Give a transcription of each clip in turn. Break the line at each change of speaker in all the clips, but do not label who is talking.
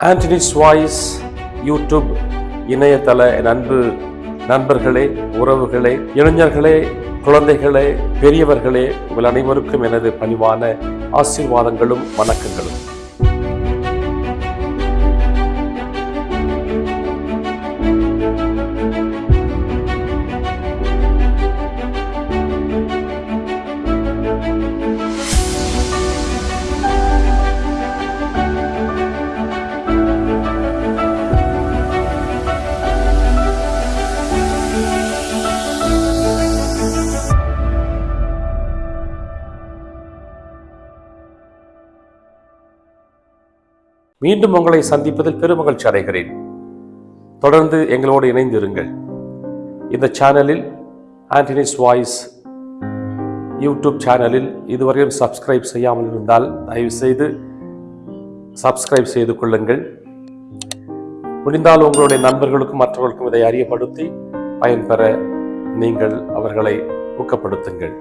Anthony's voice YouTube இணையதள நண்பு அன்பு நண்பர்களே உறவுகளே இளைஞர்களே குழந்தைகளே பெரியவர்களே உங்கள் அனைவருக்கும் எனது பணிவான ஆசீர்வாதங்களும் வணக்கங்களும். மீண்டும் உங்களை சந்திப்பதில் பெருமகிழ்ச்சி அடைகிறேன். தொடர்ந்து எங்களோடு இணைந்திருங்கள். இந்த சேனலில் ஆண்டனிஸ் வாய்ஸ் யூடியூப் சேனலில் இதுவரையும் சப்ஸ்கிரைப் செய்யாமல் இருந்தால் தயவுசெய்து சப்ஸ்கிரைப் செய்து கொள்ளுங்கள். முடிந்தால் உங்களுடைய நண்பர்களுக்கும் மற்றவர்களுக்கும் இதை அறியப்படுத்தி பயன்பெற நீங்கள் அவர்களை ஊக்கப்படுத்துங்கள்.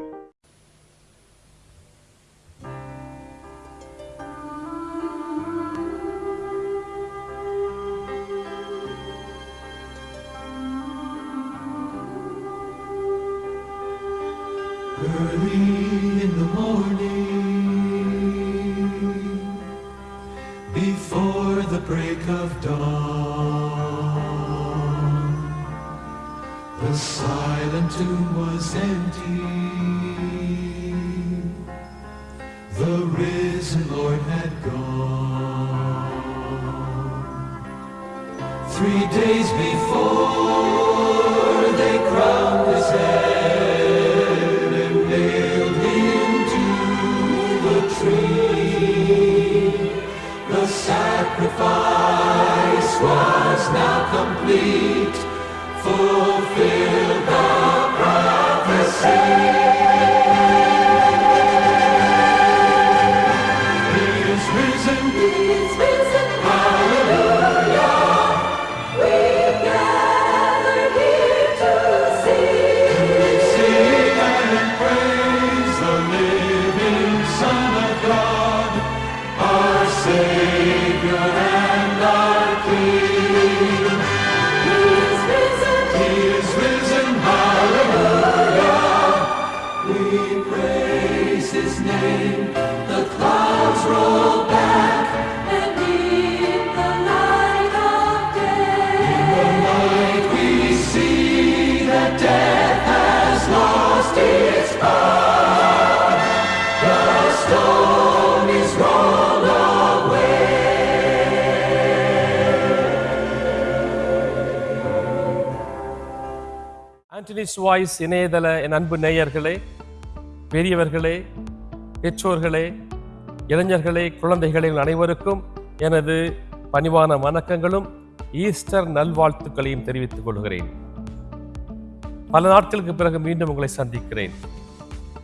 Early in the morning, before the break of dawn, the silent tomb was empty. The risen Lord had gone. Three days before they crowned his head nailed him to the tree. The sacrifice was now complete, fulfilled
Antony's voice இணையதள என் அன்பு நேயர்களே பெரியவர்களே பெற்றோர்களே இளைஞர்களே குழந்தைகளே அனைவருக்கும் எனது பணிவான வணக்கங்களும் ஈஸ்டர் நல்வாழ்த்துக்களையும் தெரிவித்துக் கொள்கிறேன். பல நாட்களுக்கு பிறகு மீண்டும் உங்களை சந்திக்கிறேன்.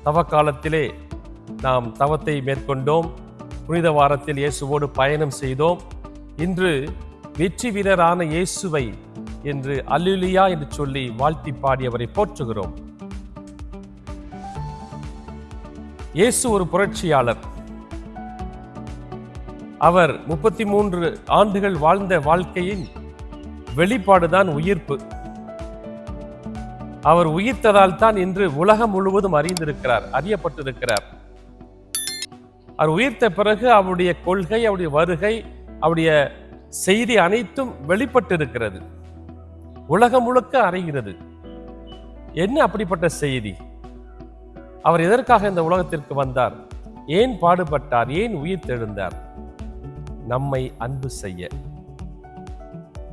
தவ காலத்திலே நாம் தவத்தை மேற்கொண்டோம். புனித வாரத்தில் இயேசுவோடு பயணம் செய்தோம். இன்று வெற்றி வீரரான இயேசுவை என்று அல்லுலியா என்று சொல்லி வாழ்த்தி பாடியவரை போற்றுகிறோம். இயேசு ஒரு புரட்சியாளர். அவர் முப்பத்தி மூன்று ஆண்டுகள் வாழ்ந்த வாழ்க்கையின் வெளிப்பாடுதான் உயிர்ப்பு. அவர் உயிர்த்ததால் தான் இன்று உலகம் முழுவதும் அறிந்திருக்கிறார் அறியப்பட்டிருக்கிறார். அவர் உயிர்த்த பிறகு அவருடைய கொள்கை அவருடைய வருகை அவருடைய செய்தி அனைத்தும் வெளிப்பட்டிருக்கிறது. உலகம் முழுக்க அறைகிறது. என்ன அப்படிப்பட்ட செய்தி? அவர் எதற்காக இந்த உலகத்திற்கு வந்தார்? ஏன் பாடுபட்டார்? ஏன் உயிர் தெழுந்தார்? நம்மை அன்பு செய்ய.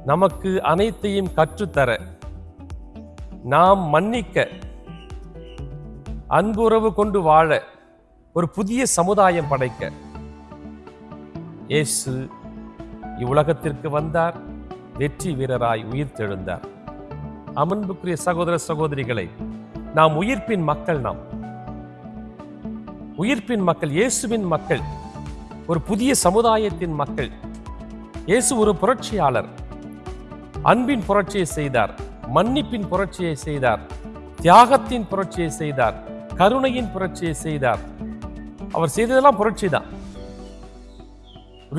நமக்கு அனைத்தையும் கற்றுத்தர. நாம் மன்னிக்க. அன்புறவு கொண்டு வாழ. ஒரு புதிய சமுதாயம் படைக்க. இயேசு இவ்வுலகத்திற்கு வந்தார். வெற்றி வீரராய் உயிர் தெழுந்தார். அமன்புக்குரிய சகோதர சகோதரிகளை நாம் உயிர்ப்பின் மக்கள் நாம். உயிர்ப்பின் மக்கள் இயேசுவின் மக்கள் ஒரு புதிய சமுதாயத்தின் மக்கள். இயேசு ஒரு புரட்சியாளர். அன்பின் புரட்சியை செய்தார் மன்னிப்பின் புரட்சியை செய்தார் தியாகத்தின் புரட்சியை செய்தார் கருணையின் புரட்சியை செய்தார். அவர் செய்ததெல்லாம் புரட்சி தான்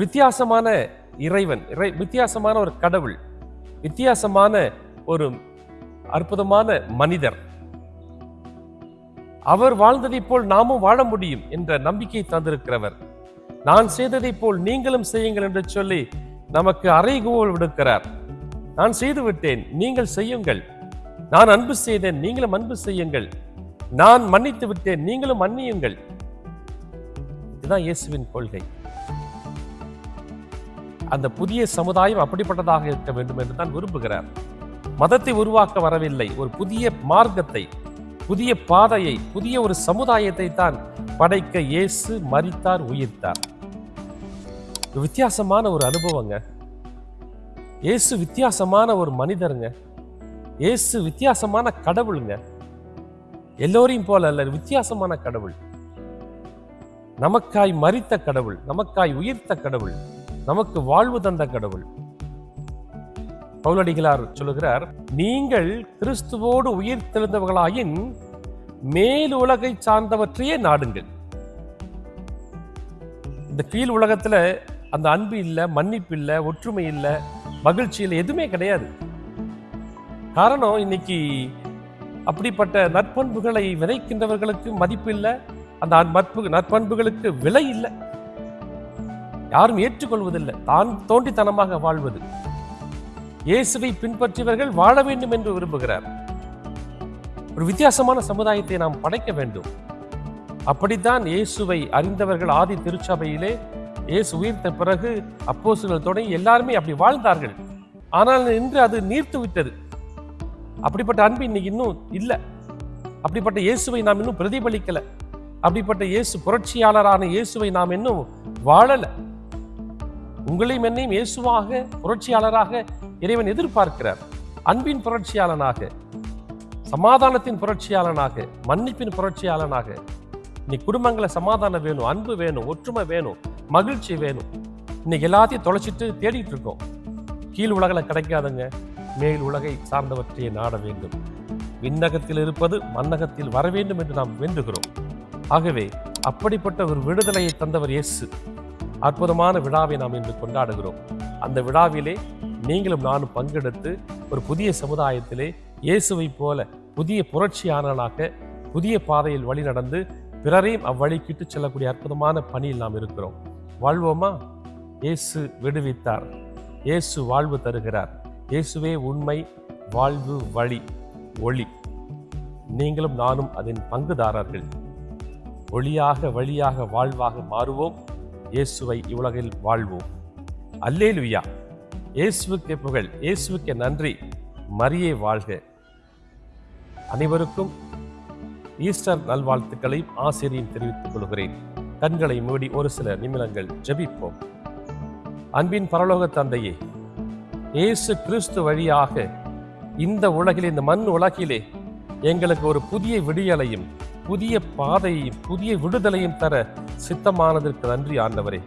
வித்தியாசமான இறைவன் இறை வித்தியாசமான ஒரு கடவுள் வித்தியாசமான ஒரு அற்புதமான மனிதர். அவர் வாழ்ந்ததைப் போல் நாமும் வாழ முடியும் என்ற நம்பிக்கை தந்திருக்கிறவர். நான் செய்ததைப் போல் நீங்களும் செய்யுங்கள் என்று சொல்லி நமக்கு அறைகோல் விடுக்கிறார். நான் செய்து விட்டேன் நீங்கள் செய்யுங்கள். நான் அன்பு செய்தேன் நீங்களும் அன்பு செய்யுங்கள். நான் மன்னித்து விட்டேன் நீங்களும் மன்னியுங்கள். இதுதான் இயேசுவின் கொள்கை. அந்த புதிய சமுதாயம் அப்படிப்பட்டதாக இருக்க வேண்டும் என்று தான் விரும்புகிறார். மதத்தை உருவாக்க வரவில்லை. ஒரு புதிய மார்க்கத்தை புதிய பாதையை புதிய ஒரு சமுதாயத்தை தான் படைக்க இயேசு மறித்தார் உயிர்த்தார். வித்தியாசமான ஒரு அனுபவங்க. இயேசு வித்தியாசமான ஒரு மனிதருங்க. இயேசு வித்தியாசமான கடவுளுங்க. எல்லோரையும் போல அல்ல வித்தியாசமான கடவுள். நமக்காய் மறித்த கடவுள் நமக்காய் உயிர்த்த கடவுள். நமக்கு வாழ்வு தந்த கடவுள். பவுலடிகளார் சொல்லுகிறார் நீங்கள் கிறிஸ்துவோடு உயிர் தெழுந்தவர்களாயின் மேல் உலகை சார்ந்தவற்றையே நாடுங்கள். இந்த கீழ் உலகத்துல அந்த அன்பு இல்ல மன்னிப்பு இல்லை ஒற்றுமை இல்லை மகிழ்ச்சி இல்லை எதுவுமே கிடையாது. காரணம் இன்னைக்கு அப்படிப்பட்ட நற்பண்புகளை விதைக்கின்றவர்களுக்கு மதிப்பு இல்லை அந்த நட்பு நற்பண்புகளுக்கு விலை இல்லை. யாரும் ஏற்றுக்கொள்வதில்லை. தான் தோண்டித்தனமாக வாழ்வது. இயேசுவை பின்பற்றியவர்கள் வாழ வேண்டும் என்று விரும்புகிறார். ஒரு வித்தியாசமான சமுதாயத்தை நாம் படைக்க வேண்டும். அப்படித்தான் இயேசுவை அறிந்தவர்கள் ஆதி திருச்சபையிலே இயேசு உயிர்த்த பிறகு அப்போஸ்தலர்கள் தொடங்கி எல்லாருமே அப்படி வாழ்ந்தார்கள். ஆனால் இன்று அது நீர்த்து விட்டது. அப்படிப்பட்ட அன்பு இன்னைக்கு இன்னும் இல்லை. அப்படிப்பட்ட இயேசுவை நாம் இன்னும் பிரதிபலிக்கல. அப்படிப்பட்ட இயேசு புரட்சியாளரான இயேசுவை நாம் இன்னும் வாழல. உங்களையும் என்னையும் இயேசுவாக புரட்சியாளராக இறைவன் எதிர்பார்க்கிறார். அன்பின் புரட்சியாளனாக சமாதானத்தின் புரட்சியாளனாக மன்னிப்பின் புரட்சியாளனாக. இன்னைக்கு குடும்பங்களை சமாதானம் வேணும் அன்பு வேணும் ஒற்றுமை வேணும் மகிழ்ச்சி வேணும். இன்னைக்கு எல்லாத்தையும் தொலைச்சிட்டு தேடிட்டு இருக்கோம். கீழ் உலகில் கிடைக்காதுங்க மேல் உலகை சார்ந்தவற்றையே நாட வேண்டும். விண்ணகத்தில் இருப்பது மன்னகத்தில் வர வேண்டும் என்று நாம் வேண்டுகிறோம். ஆகவே அப்படிப்பட்ட ஒரு விடுதலையை தந்தவர் இயேசு. அற்புதமான விழாவை நாம் இன்று கொண்டாடுகிறோம். அந்த விழாவிலே நீங்களும் நானும் பங்கெடுத்து ஒரு புதிய சமுதாயத்திலே இயேசுவை போல புதிய புரட்சியாளனாக புதிய பாதையில் வழி நடந்து பிறரையும் அவ்வழிக்கிட்டு செல்லக்கூடிய அற்புதமான பணியில் நாம் இருக்கிறோம். வாழ்வோமா? இயேசு விடுவித்தார். இயேசு வாழ்வு தருகிறார். இயேசுவே உண்மை வாழ்வு வழி ஒளி. நீங்களும் நானும் அதன் பங்குதாரர்கள். ஒளியாக வழியாக வாழ்வாக மாறுவோம். இயேசுவை இவ்வுலகில் வாழ்வோம். அல்லேலுயா. இயேசுக்கே புகழ் இயேசுக்கே நன்றி. மரியே வாழ்க. அனைவருக்கும் ஈஸ்டர் நல்வாழ்த்துக்களையும் ஆசிரியும் தெரிவித்துக் கொள்கிறேன். கண்களை மூடி ஒரு சில நிமிடங்கள் ஜெபிப்போம். அன்பின் பரலோக தந்தையே இயேசு கிறிஸ்து வழியாக இந்த உலகில் இந்த மண் உலகிலே எங்களுக்கு ஒரு புதிய விடியலையும் புதிய பாதையையும் புதிய விடுதலையும் தர சித்தமானதற்கு நன்றி ஆண்டவரே.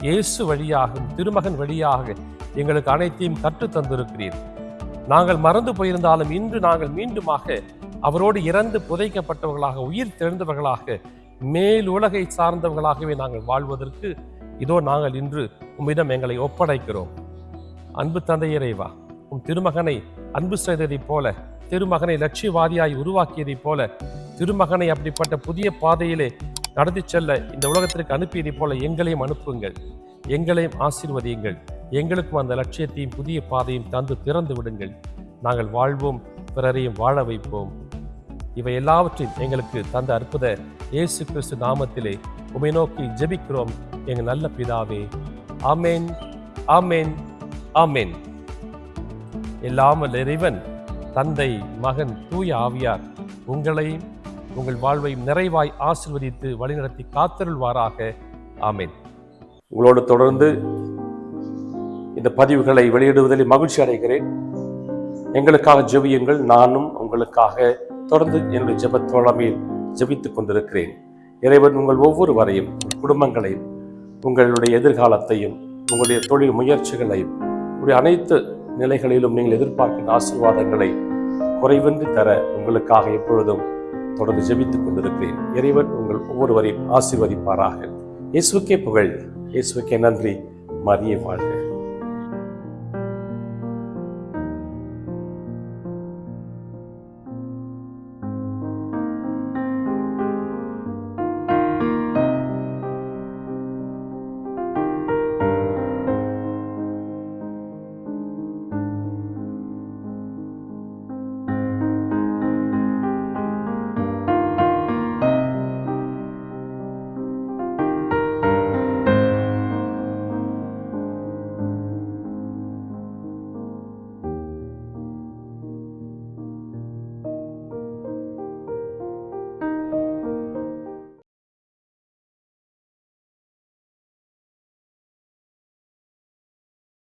இயேசு வழியாகும் திருமகன் வழியாக எங்களுக்கு அனைத்தையும் கற்றுத் தந்திருக்கிறீர். நாங்கள் மறந்து போயிருந்தாலும் இன்று நாங்கள் மீண்டுமாக அவரோடு இறந்து புதைக்கப்பட்டவர்களாக உயிர் தெழுந்தவர்களாக மேல் உலகை சார்ந்தவர்களாகவே நாங்கள் வாழ்வதற்கு இதோ நாங்கள் இன்று உம்மிடம் எங்களை ஒப்படைக்கிறோம். அன்பு தந்தையரைவா உம் திருமகனை அன்பு செய்ததைப் போல திருமகனை லட்சியவாதியாய் உருவாக்கியதைப் போல திருமகனை அப்படிப்பட்ட புதிய பாதையிலே நடத்தி செல்ல இந்த உலகத்திற்கு அனுப்பியதை போல எங்களையும் அனுப்புங்கள். எங்களையும் ஆசீர்வதியுங்கள். எங்களுக்கும் அந்த லட்சியத்தையும் புதிய பாதையும் தந்து திறந்து விடுங்கள். நாங்கள் வாழ்வோம் பிறரையும் வாழ வைப்போம். இவை எல்லாவற்றையும் எங்களுக்கு தந்த அற்புத இயேசு கிறிஸ்து நாமத்திலே உமை நோக்கி ஜெபிக்கிறோம். எங்கள் நல்ல பிதாவே ஆமேன் ஆமேன் ஆமேன். எல்லாமல் இறைவன் தந்தை மகன் தூய ஆவியார் உங்களையும் உங்கள் வாழ்வையும் நிறைவாய் ஆசிர்வதித்து வழிநடத்தி காத்தருள்வாராக. ஆமேன். உங்களோடு தொடர்ந்து இந்த பதிவுகளை வெளியிடுவதில் மகிழ்ச்சி அடைகிறேன். எங்களுக்காக ஜெபியுங்கள். நானும் உங்களுக்காக தொடர்ந்து என்னுடைய ஜெபத் தோழமையில் ஜெபித்துக் கொண்டிருக்கிறேன். இறைவன் உங்கள் ஒவ்வொருவரையும் வரையும் குடும்பங்களையும் உங்களுடைய எதிர்காலத்தையும் உங்களுடைய தொழில் முயற்சிகளையும் உங்களுடைய அனைத்து நிலைகளிலும் நீங்கள் எதிர்பார்க்கின்ற ஆசீர்வாதங்களை குறைவின்றி தர உங்களுக்காக எப்பொழுதும் தொடர்ந்து ஜெபித்துக் கொண்டிருக்கிறேன். இறைவன் உங்கள் ஒவ்வொருவரையும் ஆசீர்வதிப்பாராக. இயேசுக்கே புகழ். இயேசுக்கே நன்றி. மரியே வாழ்க.